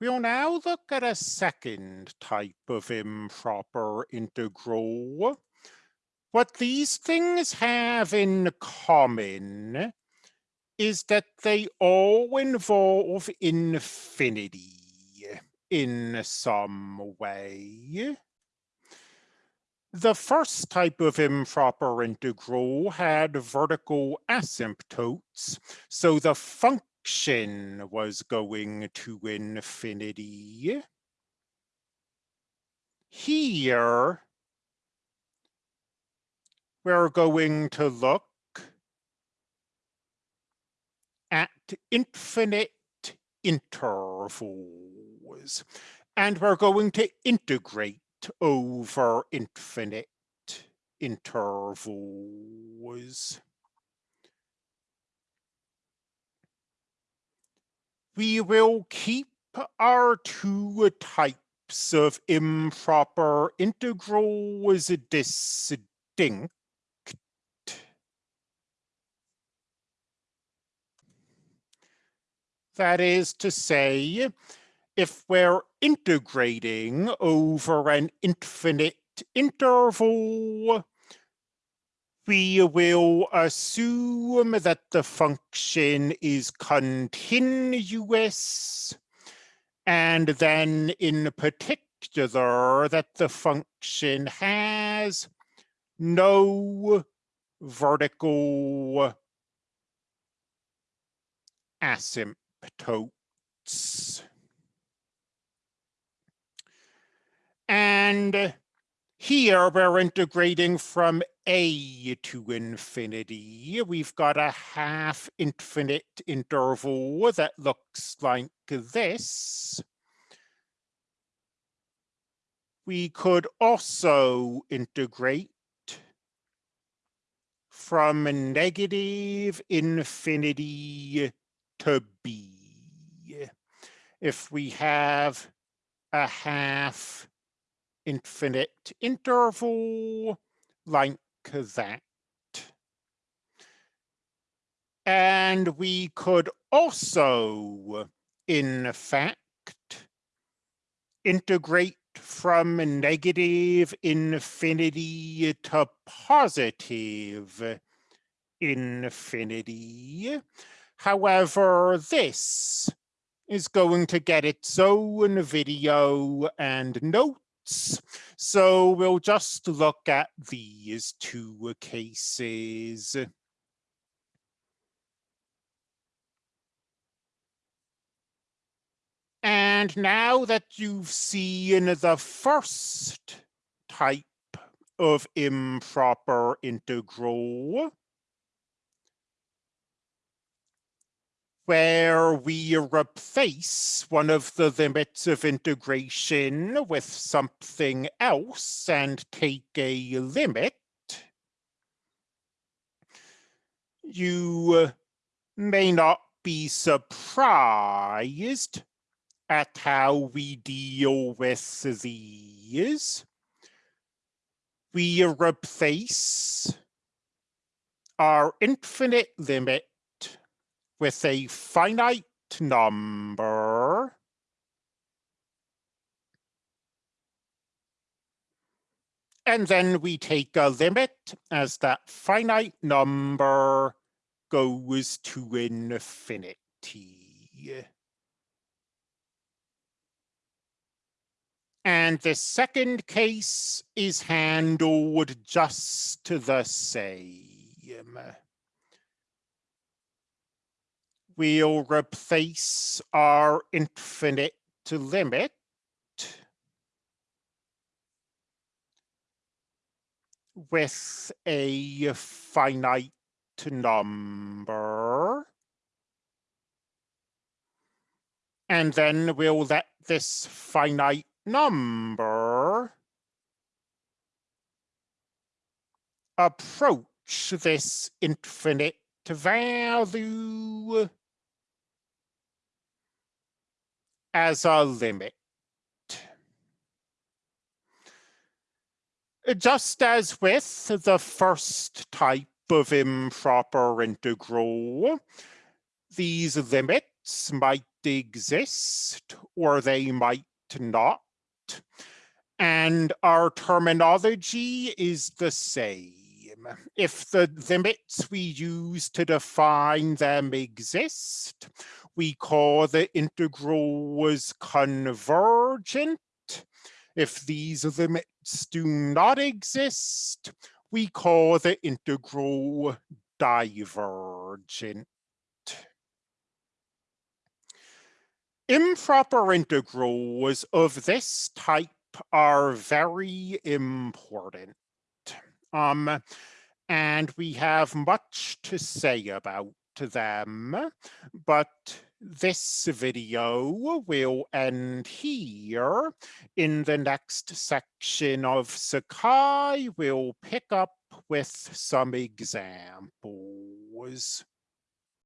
We'll now look at a second type of improper integral. What these things have in common is that they all involve infinity in some way. The first type of improper integral had vertical asymptotes, so the function was going to infinity. Here, we're going to look at infinite intervals, and we're going to integrate over infinite intervals. We will keep our two types of improper integrals distinct. That is to say, if we're integrating over an infinite interval, we will assume that the function is continuous, and then in particular that the function has no vertical asymptotes. And here we're integrating from a to infinity. We've got a half infinite interval that looks like this. We could also integrate from negative infinity to b. If we have a half infinite interval like that. And we could also, in fact, integrate from negative infinity to positive infinity. However, this is going to get its own video and note so we'll just look at these two cases. And now that you've seen the first type of improper integral, where we replace one of the limits of integration with something else and take a limit, you may not be surprised at how we deal with these. We replace our infinite limit with a finite number and then we take a limit as that finite number goes to infinity. And the second case is handled just the same we'll replace our infinite limit with a finite number. And then we'll let this finite number approach this infinite value as a limit. Just as with the first type of improper integral, these limits might exist or they might not. And our terminology is the same. If the limits we use to define them exist, we call the integral was convergent. If these limits do not exist, we call the integral divergent. Improper integrals of this type are very important. Um, and we have much to say about them, but this video will end here. In the next section of Sakai, we'll pick up with some examples.